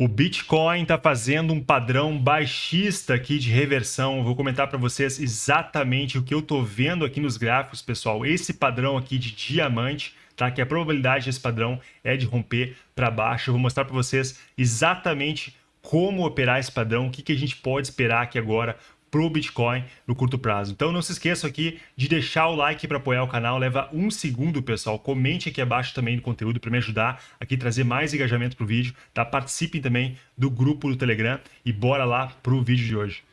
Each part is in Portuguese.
O Bitcoin está fazendo um padrão baixista aqui de reversão. Vou comentar para vocês exatamente o que eu estou vendo aqui nos gráficos, pessoal. Esse padrão aqui de diamante, tá? Que a probabilidade desse padrão é de romper para baixo. Eu vou mostrar para vocês exatamente como operar esse padrão, o que, que a gente pode esperar aqui agora para o Bitcoin no curto prazo. Então não se esqueça aqui de deixar o like para apoiar o canal, leva um segundo, pessoal. Comente aqui abaixo também no conteúdo para me ajudar aqui trazer mais engajamento para o vídeo, tá? Participem também do grupo do Telegram e bora lá para o vídeo de hoje.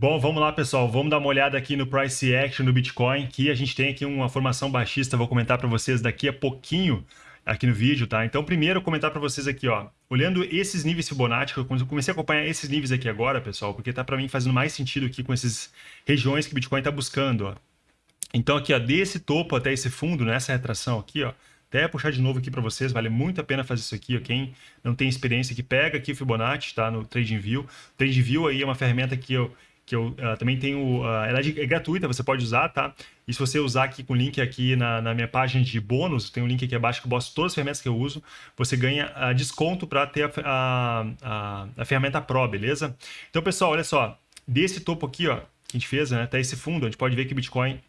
Bom, vamos lá, pessoal. Vamos dar uma olhada aqui no Price Action do Bitcoin, que a gente tem aqui uma formação baixista, vou comentar para vocês daqui a pouquinho aqui no vídeo, tá? Então, primeiro, comentar para vocês aqui, ó, olhando esses níveis Fibonacci, eu comecei a acompanhar esses níveis aqui agora, pessoal, porque tá para mim fazendo mais sentido aqui com essas regiões que o Bitcoin tá buscando, ó. Então, aqui, ó, desse topo até esse fundo, nessa retração aqui, ó, até puxar de novo aqui para vocês, vale muito a pena fazer isso aqui, ó. Quem não tem experiência aqui, pega aqui o Fibonacci, tá? No TradingView. TradingView aí é uma ferramenta que eu que eu uh, também tenho, uh, ela é, é, gratuita, você pode usar, tá? E se você usar aqui com o link aqui na, na minha página de bônus, tem um link aqui abaixo que eu mostro todas as ferramentas que eu uso, você ganha uh, desconto para ter a, a, a, a, ferramenta Pro, beleza? Então, pessoal, olha só, desse topo aqui, ó, que a gente fez, né, até esse fundo, a gente pode ver que o Bitcoin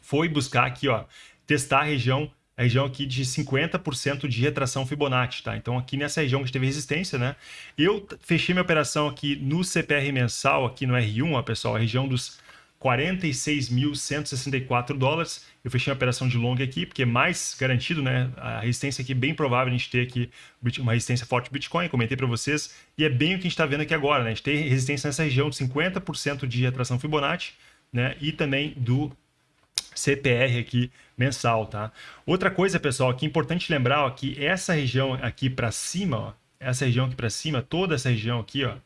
foi buscar aqui, ó, testar a região região aqui de 50% de retração Fibonacci, tá? Então aqui nessa região que a gente teve resistência, né? Eu fechei minha operação aqui no CPR mensal, aqui no R1, ó, pessoal, a região dos 46.164 dólares. Eu fechei a operação de long aqui, porque é mais garantido, né? A resistência aqui, bem provável a gente ter aqui uma resistência forte do Bitcoin, comentei para vocês, e é bem o que a gente está vendo aqui agora, né? A gente tem resistência nessa região de 50% de retração Fibonacci, né? E também do CPR aqui mensal, tá? Outra coisa, pessoal, que é importante lembrar, ó, que essa região aqui para cima, ó, essa região aqui para cima, toda essa região aqui, ó,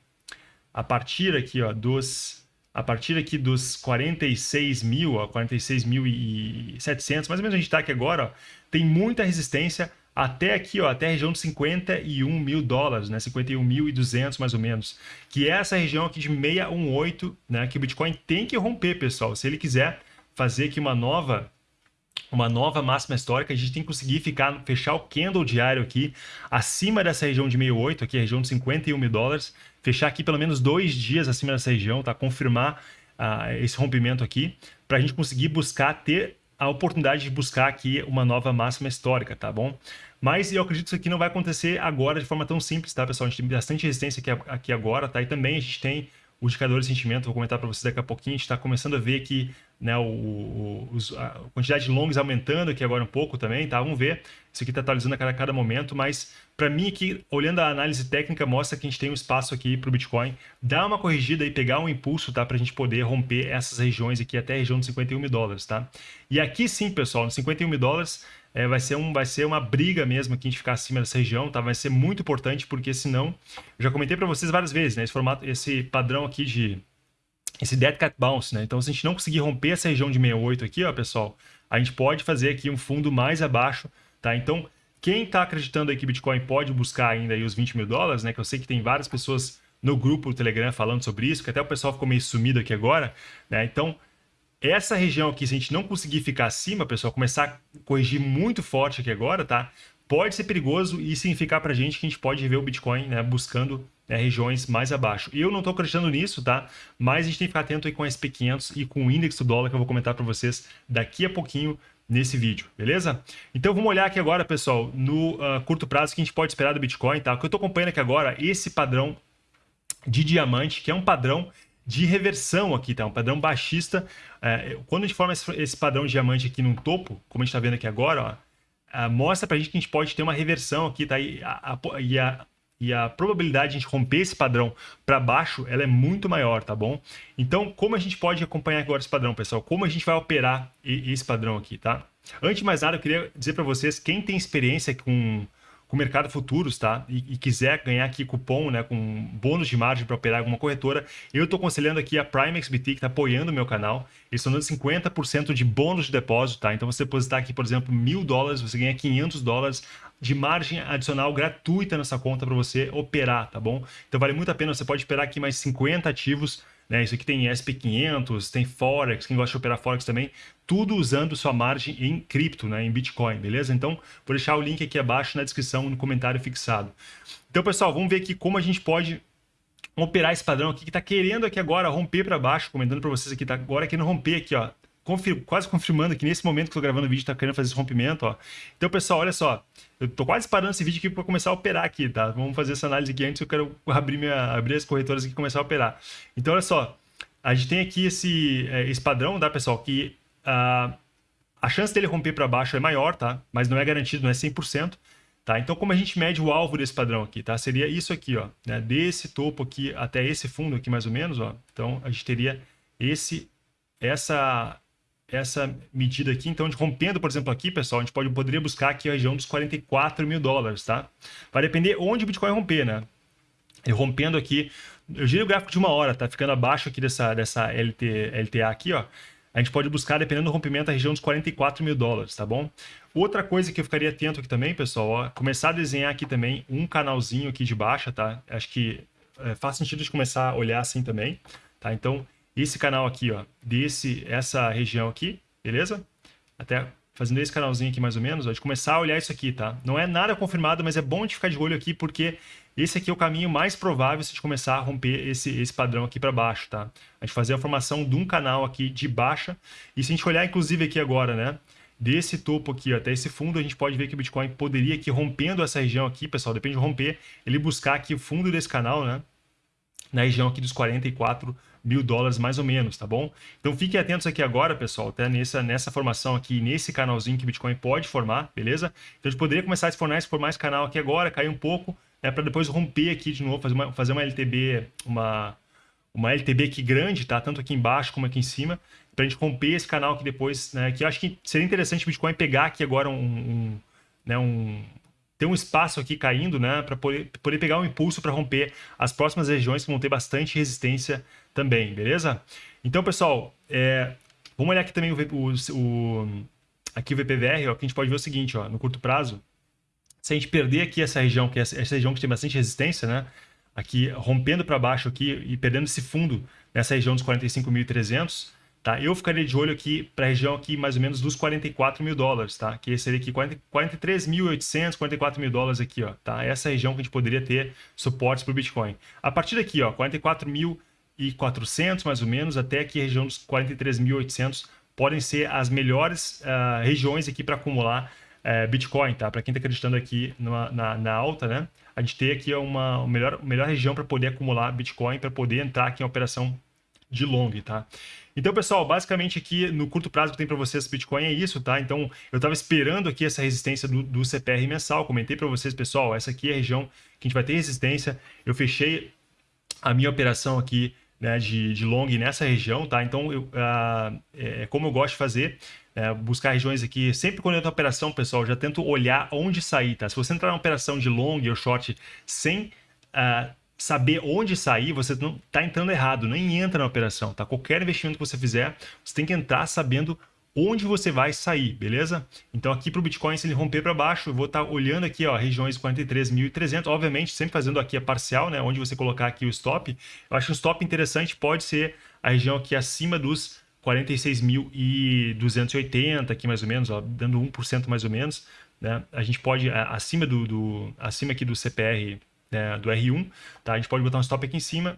a partir aqui, ó, dos a partir aqui dos 46 mil, ó, 46.700, mais ou menos a gente está aqui agora, ó, tem muita resistência até aqui, ó, até a região de 51 mil dólares, né, 51.200 mais ou menos, que é essa região aqui de 618, né, que o Bitcoin tem que romper, pessoal, se ele quiser fazer aqui uma nova uma nova máxima histórica, a gente tem que conseguir ficar, fechar o candle diário aqui acima dessa região de 68, aqui a região de 51 mil dólares, fechar aqui pelo menos dois dias acima dessa região, tá? Confirmar uh, esse rompimento aqui, para a gente conseguir buscar ter a oportunidade de buscar aqui uma nova máxima histórica, tá bom? Mas eu acredito que isso aqui não vai acontecer agora de forma tão simples, tá, pessoal? A gente tem bastante resistência aqui, aqui agora, tá? E também a gente tem o indicador de sentimento, vou comentar para vocês daqui a pouquinho, a gente está começando a ver que né, o, o, a quantidade de longs aumentando aqui agora um pouco também, tá? Vamos ver. Isso aqui está atualizando a cada, a cada momento, mas para mim aqui, olhando a análise técnica, mostra que a gente tem um espaço aqui para o Bitcoin dar uma corrigida e pegar um impulso, tá? Para a gente poder romper essas regiões aqui até a região de 51 mil dólares, tá? E aqui sim, pessoal, nos 51 mil dólares, é, vai, ser um, vai ser uma briga mesmo que a gente ficar acima dessa região, tá? Vai ser muito importante, porque senão, eu já comentei para vocês várias vezes, né? Esse formato, esse padrão aqui de esse dead cat bounce, né? Então, se a gente não conseguir romper essa região de 68 aqui, ó, pessoal, a gente pode fazer aqui um fundo mais abaixo, tá? Então, quem está acreditando aí que Bitcoin pode buscar ainda aí os 20 mil dólares, né? Que eu sei que tem várias pessoas no grupo do Telegram falando sobre isso, que até o pessoal ficou meio sumido aqui agora, né? Então, essa região aqui, se a gente não conseguir ficar acima, pessoal, começar a corrigir muito forte aqui agora, tá? Pode ser perigoso e significar para a gente que a gente pode ver o Bitcoin né, buscando né, regiões mais abaixo. Eu não estou acreditando nisso, tá? Mas a gente tem que ficar atento aí com a SP500 e com o índice do dólar que eu vou comentar para vocês daqui a pouquinho nesse vídeo, beleza? Então vamos olhar aqui agora, pessoal, no uh, curto prazo que a gente pode esperar do Bitcoin, tá? O que eu estou acompanhando aqui agora, esse padrão de diamante, que é um padrão de reversão aqui, tá? Um padrão baixista. É, quando a gente forma esse, esse, padrão de diamante aqui no topo, como a gente está vendo aqui agora, ó, uh, mostra para a gente que a gente pode ter uma reversão aqui, tá? E a, a, e a e a probabilidade de a gente romper esse padrão para baixo, ela é muito maior, tá bom? Então, como a gente pode acompanhar agora esse padrão, pessoal? Como a gente vai operar esse padrão aqui, tá? Antes de mais nada, eu queria dizer para vocês, quem tem experiência com com o mercado futuros, tá? E, e, quiser ganhar aqui cupom, né, com bônus de margem para operar alguma corretora, eu estou aconselhando aqui a Prime XBT, que está apoiando o meu canal. Eles estão dando 50% de bônus de depósito, tá? Então você depositar aqui, por exemplo, mil dólares, você ganha 500 dólares de margem adicional gratuita nessa conta para você operar, tá bom? Então vale muito a pena, você pode operar aqui mais 50 ativos né? Isso aqui tem SP500, tem Forex, quem gosta de operar Forex também, tudo usando sua margem em cripto, né? Em Bitcoin, beleza? Então, vou deixar o link aqui abaixo na descrição, no comentário fixado. Então, pessoal, vamos ver aqui como a gente pode operar esse padrão aqui que está querendo aqui agora romper para baixo, comentando para vocês aqui, tá agora querendo romper aqui, ó, confir quase confirmando que nesse momento que estou gravando o vídeo está querendo fazer esse rompimento, ó. Então, pessoal, olha só, eu estou quase parando esse vídeo aqui para começar a operar aqui, tá? Vamos fazer essa análise aqui antes, eu quero abrir, minha, abrir as corretoras aqui e começar a operar. Então, olha só, a gente tem aqui esse, é, esse padrão, tá, pessoal, que uh, a chance dele romper para baixo é maior, tá? Mas não é garantido, não é 100%. Tá? Então, como a gente mede o alvo desse padrão aqui? Tá? Seria isso aqui, ó, né? desse topo aqui até esse fundo aqui, mais ou menos. Ó. Então, a gente teria esse, essa, essa medida aqui. Então, rompendo, por exemplo, aqui, pessoal, a gente pode, poderia buscar aqui a região dos 44 mil dólares. Tá? Vai depender onde o Bitcoin romper. Né? E rompendo aqui, eu giro o gráfico de uma hora, tá ficando abaixo aqui dessa, dessa LT, LTA aqui, ó a gente pode buscar, dependendo do rompimento, a região dos 44 mil dólares, tá bom? Outra coisa que eu ficaria atento aqui também, pessoal, ó, começar a desenhar aqui também um canalzinho aqui de baixa, tá? Acho que é, faz sentido de começar a olhar assim também, tá? Então, esse canal aqui, ó, desse, essa região aqui, beleza? Até fazendo esse canalzinho aqui mais ou menos, ó, de começar a olhar isso aqui, tá? Não é nada confirmado, mas é bom de ficar de olho aqui, porque esse aqui é o caminho mais provável se a gente começar a romper esse, esse padrão aqui para baixo, tá? A gente fazer a formação de um canal aqui de baixa, e se a gente olhar inclusive aqui agora, né? Desse topo aqui até esse fundo, a gente pode ver que o Bitcoin poderia aqui, rompendo essa região aqui, pessoal, depende de romper, ele buscar aqui o fundo desse canal, né? Na região aqui dos 44 mil dólares mais ou menos, tá bom? Então fiquem atentos aqui agora, pessoal, até nessa, nessa formação aqui, nesse canalzinho que o Bitcoin pode formar, beleza? Então a gente poderia começar a se formar, formar esse canal aqui agora, cair um pouco, né, para depois romper aqui de novo, fazer uma, fazer uma LTB, uma, uma LTB aqui grande, tá? Tanto aqui embaixo como aqui em cima, para a gente romper esse canal aqui depois, né? Que eu acho que seria interessante o Bitcoin pegar aqui agora um, um né, um, ter um espaço aqui caindo, né, para poder, poder pegar um impulso para romper as próximas regiões que vão ter bastante resistência também, beleza? Então, pessoal, é, vamos olhar aqui também o, o, o aqui o VPVR, ó, que a gente pode ver o seguinte, ó, no curto prazo, se a gente perder aqui essa região, que é essa, essa região que tem bastante resistência, né, aqui rompendo para baixo aqui e perdendo esse fundo nessa região dos 45.300, Tá? Eu ficaria de olho aqui para a região aqui mais ou menos dos 44 mil dólares, tá? Que seria aqui 43.800, 44 mil dólares aqui, ó, tá? Essa região que a gente poderia ter suportes para o Bitcoin. A partir daqui, ó, 44.400 mais ou menos, até aqui a região dos 43.800 podem ser as melhores uh, regiões aqui para acumular uh, Bitcoin, tá? Para quem está acreditando aqui numa, na, na, alta, né? A gente tem aqui uma, uma melhor, melhor região para poder acumular Bitcoin, para poder entrar aqui em operação de long, tá? Então, pessoal, basicamente aqui no curto prazo que tem para vocês Bitcoin é isso, tá? Então, eu estava esperando aqui essa resistência do, do CPR mensal, comentei para vocês, pessoal, essa aqui é a região que a gente vai ter resistência. Eu fechei a minha operação aqui né, de, de long nessa região, tá? Então, eu, uh, é como eu gosto de fazer, é, buscar regiões aqui. Sempre quando eu estou operação, pessoal, já tento olhar onde sair, tá? Se você entrar na operação de long ou short sem... Uh, saber onde sair, você não está entrando errado, nem entra na operação, tá? Qualquer investimento que você fizer, você tem que entrar sabendo onde você vai sair, beleza? Então aqui para o Bitcoin, se ele romper para baixo, eu vou estar tá olhando aqui, ó, regiões 43.300, obviamente sempre fazendo aqui a parcial, né, onde você colocar aqui o stop. Eu acho que um stop interessante pode ser a região aqui acima dos 46.280 aqui mais ou menos, ó, dando 1% mais ou menos, né? A gente pode acima do, do acima aqui do CPR né, do R1, tá? A gente pode botar um stop aqui em cima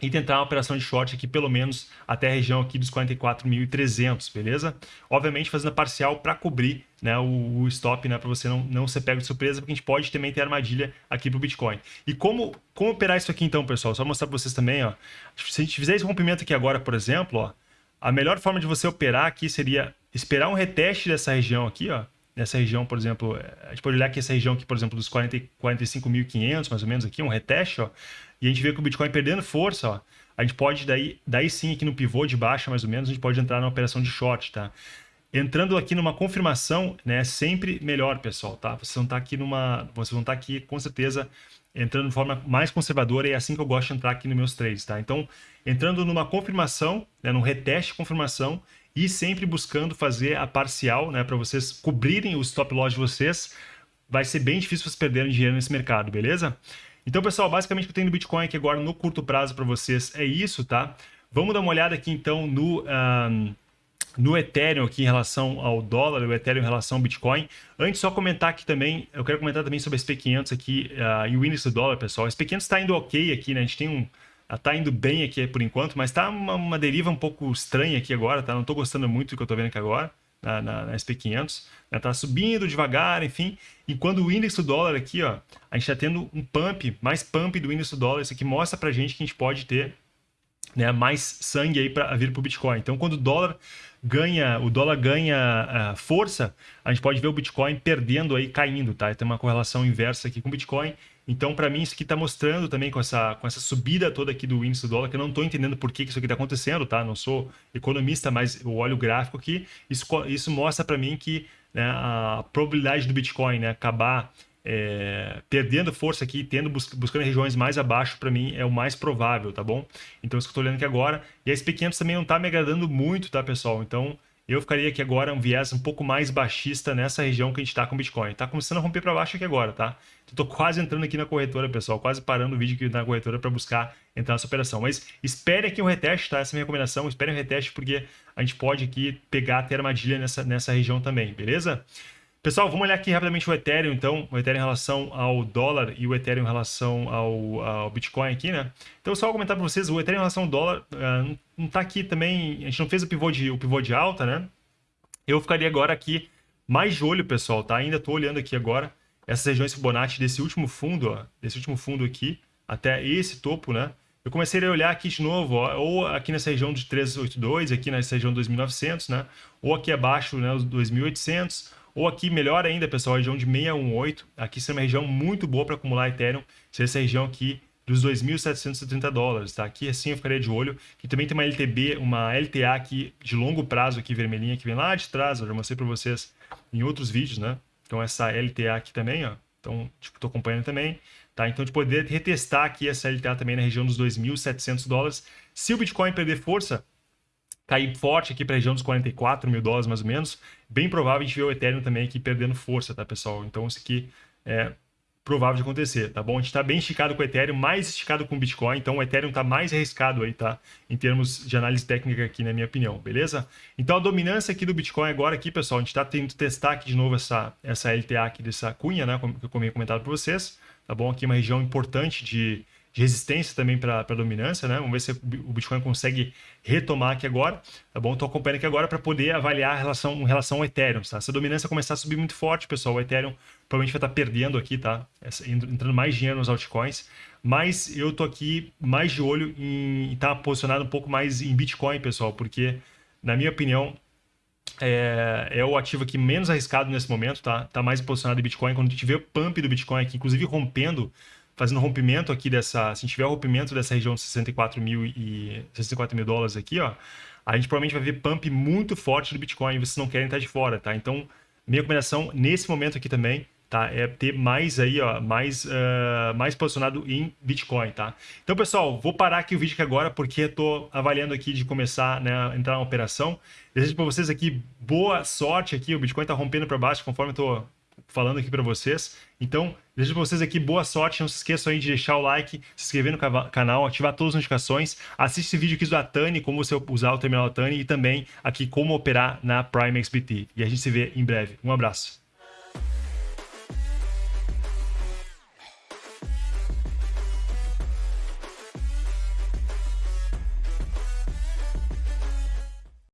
e tentar uma operação de short aqui pelo menos até a região aqui dos 44.300, beleza? Obviamente fazendo a parcial para cobrir né, o, o, stop, né, para você não, não ser pego de surpresa, porque a gente pode também ter armadilha aqui para o Bitcoin. E como, como operar isso aqui então, pessoal? Só mostrar para vocês também, ó. Se a gente fizer esse rompimento aqui agora, por exemplo, ó, a melhor forma de você operar aqui seria esperar um reteste dessa região aqui, ó, nessa região, por exemplo, a gente pode olhar aqui essa região aqui, por exemplo, dos 45.500, mais ou menos aqui, um reteste, ó, e a gente vê que o Bitcoin perdendo força, ó, a gente pode daí, daí sim aqui no pivô de baixa, mais ou menos, a gente pode entrar na operação de short, tá? Entrando aqui numa confirmação, né, sempre melhor, pessoal, tá? Vocês vão estar aqui numa, vocês vão estar aqui com certeza entrando de forma mais conservadora e é assim que eu gosto de entrar aqui nos meus trades, tá? Então, entrando numa confirmação, né, num reteste confirmação, e sempre buscando fazer a parcial, né, para vocês cobrirem o stop loss de vocês. Vai ser bem difícil vocês perderem dinheiro nesse mercado, beleza? Então, pessoal, basicamente o que eu tenho no Bitcoin aqui agora no curto prazo para vocês é isso, tá? Vamos dar uma olhada aqui então no... No Ethereum aqui em relação ao dólar, o Ethereum em relação ao Bitcoin. Antes, só comentar aqui também, eu quero comentar também sobre a SP500 aqui uh, e o índice do dólar, pessoal. A SP500 está indo ok aqui, né? A gente tem um... Está indo bem aqui por enquanto, mas está uma, uma, deriva um pouco estranha aqui agora, tá? Não estou gostando muito do que eu estou vendo aqui agora, na, na, na SP500. Está né? subindo devagar, enfim. E quando o índice do dólar aqui, ó, a gente está tendo um pump, mais pump do índice do dólar. Isso aqui mostra para a gente que a gente pode ter né, mais sangue aí para vir para o Bitcoin. Então, quando o dólar ganha, o dólar ganha uh, força, a gente pode ver o Bitcoin perdendo aí, caindo, tá? Tem uma correlação inversa aqui com o Bitcoin. Então, para mim, isso aqui está mostrando também com essa, com essa subida toda aqui do índice do dólar, que eu não estou entendendo por que, isso aqui está acontecendo, tá? Não sou economista, mas eu olho o gráfico aqui. Isso, isso mostra para mim que né, a probabilidade do Bitcoin né, acabar é, perdendo força aqui, tendo buscando regiões mais abaixo, para mim é o mais provável, tá bom? Então, isso que eu estou olhando aqui agora. E a SP500 também não está me agradando muito, tá, pessoal? Então, eu ficaria aqui agora um viés um pouco mais baixista nessa região que a gente está com o Bitcoin. Está começando a romper para baixo aqui agora, tá? Estou quase entrando aqui na corretora, pessoal. Quase parando o vídeo aqui na corretora para buscar entrar nessa operação. Mas espere aqui um reteste, tá? Essa é a minha recomendação. Espere um reteste porque a gente pode aqui pegar até armadilha nessa, nessa região também, beleza? Pessoal, vamos olhar aqui rapidamente o Ethereum, então, o Ethereum em relação ao dólar e o Ethereum em relação ao, ao Bitcoin aqui, né? Então, só comentar para vocês, o Ethereum em relação ao dólar uh, não está aqui também, a gente não fez o pivô, de, o pivô de alta, né? Eu ficaria agora aqui mais de olho, pessoal, tá? Ainda estou olhando aqui agora essas regiões Fibonacci desse último fundo, ó, desse último fundo aqui, até esse topo, né? Eu comecei a olhar aqui de novo, ó, ou aqui nessa região de 382, aqui nessa região de 2900, né? Ou aqui abaixo, né, os 2800, ou aqui, melhor ainda, pessoal, a região de 618. Aqui seria uma região muito boa para acumular Ethereum. Seria essa região aqui dos 2.730 dólares, tá? Aqui assim eu ficaria de olho. Que também tem uma LTB, uma LTA aqui de longo prazo aqui, vermelhinha, que vem lá de trás. Eu já mostrei para vocês em outros vídeos, né? Então essa LTA aqui também, ó. Então, tipo, tô acompanhando também. Tá? Então, de poder retestar aqui essa LTA também na região dos 2.700 dólares. Se o Bitcoin perder força, cair forte aqui para a região dos 44 mil dólares, mais ou menos, bem provável a gente ver o Ethereum também aqui perdendo força, tá, pessoal? Então, isso aqui é provável de acontecer, tá bom? A gente está bem esticado com o Ethereum, mais esticado com o Bitcoin, então o Ethereum está mais arriscado aí, tá? Em termos de análise técnica aqui, na minha opinião, beleza? Então, a dominância aqui do Bitcoin agora aqui, pessoal, a gente está tentando testar aqui de novo essa, essa LTA aqui dessa cunha, né? Como eu comentado para vocês, tá bom? Aqui uma região importante de de resistência também para a dominância, né? Vamos ver se o Bitcoin consegue retomar aqui agora, tá bom? Estou acompanhando aqui agora para poder avaliar a relação, em relação ao Ethereum, tá? Se a dominância começar a subir muito forte, pessoal, o Ethereum provavelmente vai estar tá perdendo aqui, tá? Entrando mais dinheiro nos altcoins, mas eu tô aqui mais de olho em estar tá posicionado um pouco mais em Bitcoin, pessoal, porque, na minha opinião, é, é, o ativo aqui menos arriscado nesse momento, tá? Tá mais posicionado em Bitcoin. Quando a gente vê o pump do Bitcoin aqui, inclusive rompendo fazendo rompimento aqui dessa, se a gente tiver rompimento dessa região de 64 mil e 64 mil dólares aqui, ó, a gente provavelmente vai ver pump muito forte do Bitcoin vocês não querem estar de fora, tá? Então, minha recomendação nesse momento aqui também, tá? É ter mais aí, ó, mais, uh, mais posicionado em Bitcoin, tá? Então, pessoal, vou parar aqui o vídeo aqui agora porque estou avaliando aqui de começar, né, entrar na operação. Desejo para vocês aqui boa sorte aqui, o Bitcoin está rompendo para baixo conforme eu tô falando aqui para vocês. Então, desejo para vocês aqui boa sorte. Não se esqueçam aí de deixar o like, se inscrever no canal, ativar todas as notificações. Assiste esse vídeo aqui da Tani, como você usar o terminal Tani e também aqui como operar na Prime XBT. E a gente se vê em breve. Um abraço.